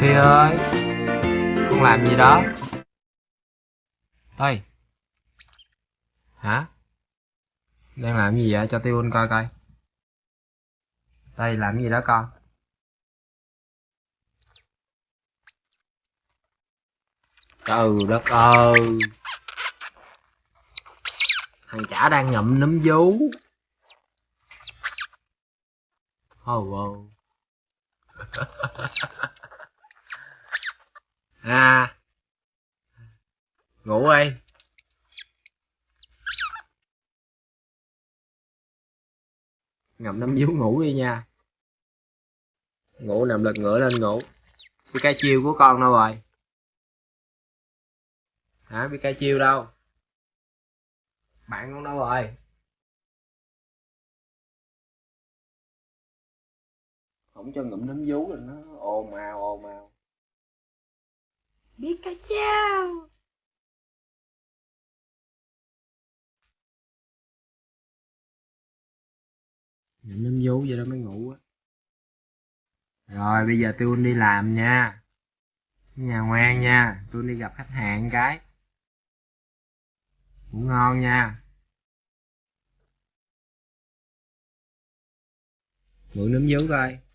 Thi ơi, Con làm gì đó? Ơi Hả? Đang làm gì vậy? Cho Tiêu coi coi. Đây, làm gì đó con? Trời đất ơi. Thằng chả đang ngậm nấm vú. Oh wow à. Ngủ đi. Ngậm nấm vú ngủ đi nha. Ngủ nằm lật ngửa lên ngủ. Pikachu chiêu của con đâu rồi? Hả, Pikachu chiêu đâu? Bạn con đâu rồi? Không cho ngụm nấm vú rồi nó ồn ào ồn ào. Biết cái chao ngụm nấm vú vậy đó mới ngủ á. Rồi bây giờ tôi đi làm nha. Nhà ngoan nha tôi đi gặp khách hàng cái. Ngủ ngon nha. Mượn nấm vú coi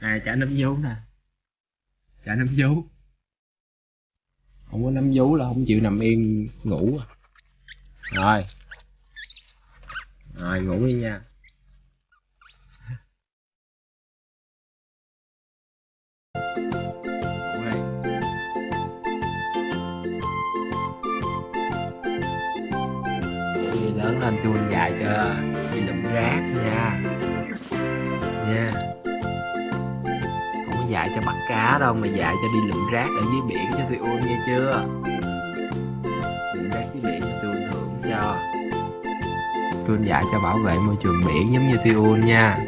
à trả nấm vú nè. Trả nấm vú. Không có nấm vú là không chịu nằm yên, ngủ à. rồi. Rồi, ngủ đi nha. Lớn lên tôi dạy cho dạy cho bắt cá đâu, mà dạy cho đi lượm rác ở dưới biển cho tôi ôm nghe chưa? Lượm rác dưới biển cho tôi thưởng cho. Tôi dạy cho bảo vệ môi trường biển giống như tôi ôn nha.